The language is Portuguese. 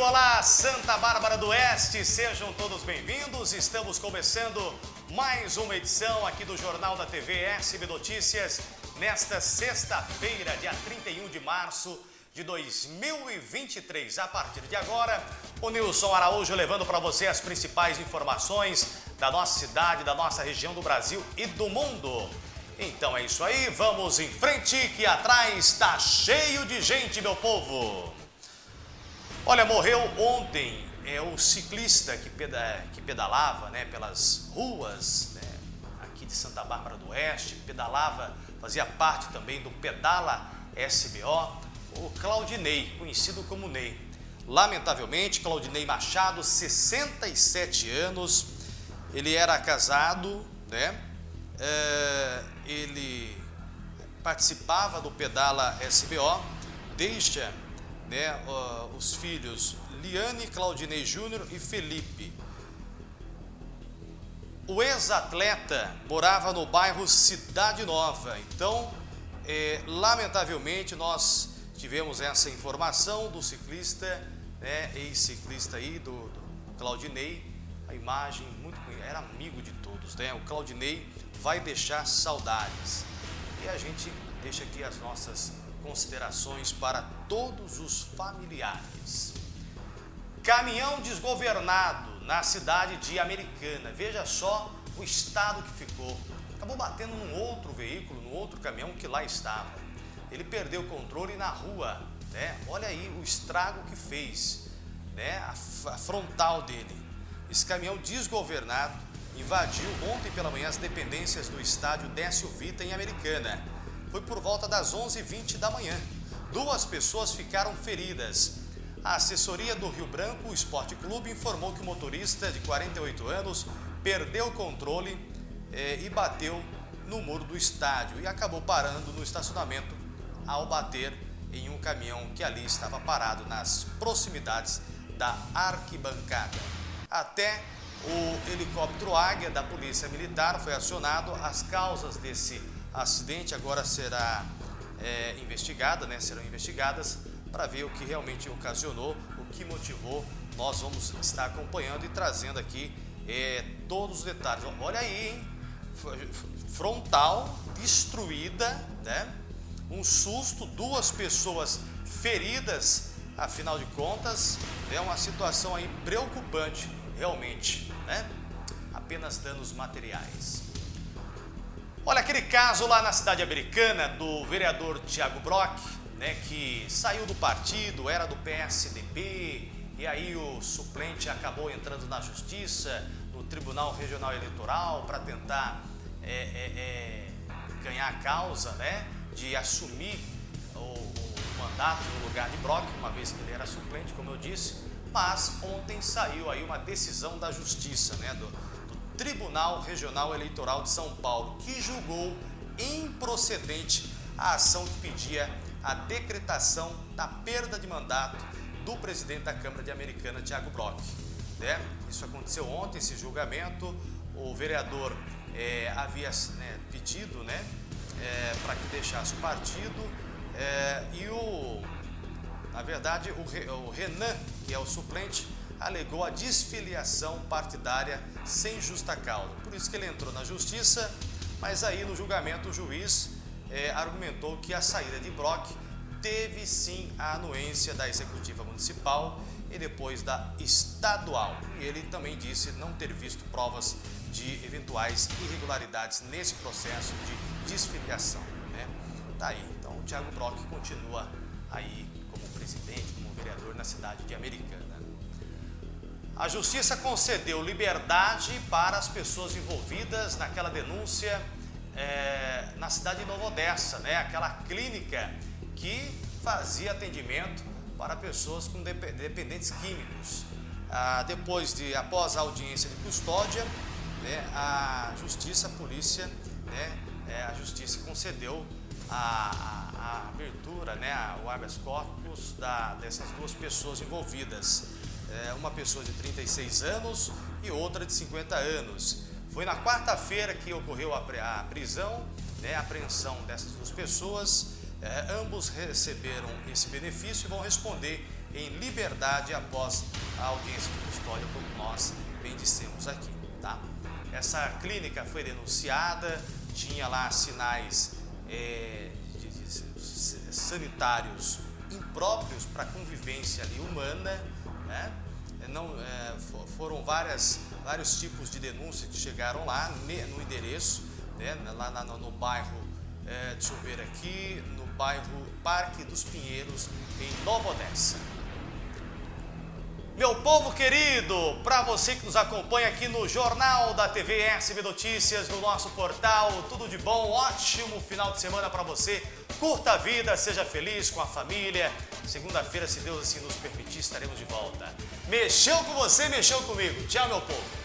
olá, Santa Bárbara do Oeste, sejam todos bem-vindos. Estamos começando mais uma edição aqui do Jornal da TV SB Notícias, nesta sexta-feira, dia 31 de março de 2023. A partir de agora, o Nilson Araújo levando para você as principais informações da nossa cidade, da nossa região do Brasil e do mundo. Então é isso aí, vamos em frente que atrás está cheio de gente, meu povo. Olha, morreu ontem é o ciclista que, peda, que pedalava né, pelas ruas né, aqui de Santa Bárbara do Oeste, pedalava, fazia parte também do Pedala SBO, o Claudinei, conhecido como Ney. Lamentavelmente, Claudinei Machado, 67 anos, ele era casado, né? É, ele participava do Pedala SBO, deixa né, uh, os filhos Liane, Claudinei Júnior e Felipe. O ex-atleta morava no bairro Cidade Nova, então, é, lamentavelmente, nós tivemos essa informação do ciclista, né, ex-ciclista aí, do, do Claudinei, a imagem muito era amigo de todos, né? O Claudinei vai deixar saudades. E a gente deixa aqui as nossas considerações para todos os familiares. Caminhão desgovernado na cidade de Americana. Veja só o estado que ficou. Acabou batendo num outro veículo, num outro caminhão que lá estava. Ele perdeu o controle na rua, né? Olha aí o estrago que fez, né? A, a frontal dele. Esse caminhão desgovernado invadiu ontem pela manhã as dependências do estádio Décio Vita em Americana foi por volta das 11h20 da manhã. Duas pessoas ficaram feridas. A assessoria do Rio Branco Esporte Clube informou que o motorista de 48 anos perdeu o controle eh, e bateu no muro do estádio e acabou parando no estacionamento ao bater em um caminhão que ali estava parado nas proximidades da arquibancada. Até o helicóptero Águia da Polícia Militar foi acionado. As causas desse acidente agora será é, investigada, né? serão investigadas para ver o que realmente ocasionou, o que motivou. Nós vamos estar acompanhando e trazendo aqui é, todos os detalhes. Olha aí, hein? frontal destruída, né? um susto, duas pessoas feridas, afinal de contas, é uma situação aí preocupante, realmente, né? Apenas danos materiais. Olha, aquele caso lá na cidade americana do vereador Tiago Brock, né, que saiu do partido, era do PSDB, e aí o suplente acabou entrando na justiça, no Tribunal Regional Eleitoral, para tentar é, é, é, ganhar a causa né, de assumir o, o mandato no lugar de Brock, uma vez que ele era suplente, como eu disse, mas ontem saiu aí uma decisão da justiça, né, do, Tribunal Regional Eleitoral de São Paulo, que julgou improcedente a ação que pedia a decretação da perda de mandato do presidente da Câmara de Americana, Tiago Brock. Né? Isso aconteceu ontem, esse julgamento. O vereador é, havia né, pedido né, é, para que deixasse o partido é, e o, na verdade, o, o Renan, que é o suplente, alegou a desfiliação partidária sem justa causa. Por isso que ele entrou na justiça, mas aí no julgamento o juiz é, argumentou que a saída de Brock teve sim a anuência da executiva municipal e depois da estadual. E ele também disse não ter visto provas de eventuais irregularidades nesse processo de desfiliação. Né? Tá aí. Então o Thiago Brock continua aí como presidente, como vereador na cidade de Americana. A justiça concedeu liberdade para as pessoas envolvidas naquela denúncia é, na cidade de Nova Odessa, né? aquela clínica que fazia atendimento para pessoas com dependentes químicos. Ah, depois de, após a audiência de custódia, né, a justiça, a polícia, né, é, a justiça concedeu a, a, a abertura, né, o habeas corpus da, dessas duas pessoas envolvidas é, uma pessoa de 36 anos e outra de 50 anos. Foi na quarta-feira que ocorreu a, a prisão, né, a apreensão dessas duas pessoas. É, ambos receberam esse benefício e vão responder em liberdade após a audiência de custódia, como nós bem dissemos aqui, tá? Essa clínica foi denunciada, tinha lá sinais é, de, de, sanitários impróprios para a convivência humana, né? Não, é, foram várias, vários tipos de denúncias que chegaram lá no endereço, né? lá no, no bairro, é, deixa eu ver aqui, no bairro Parque dos Pinheiros, em Nova Odessa. Meu povo querido, para você que nos acompanha aqui no Jornal da TV SB Notícias, no nosso portal, tudo de bom, ótimo final de semana para você. Curta a vida, seja feliz com a família. Segunda-feira, se Deus assim nos permitir, estaremos de volta. Mexeu com você, mexeu comigo. Tchau, meu povo.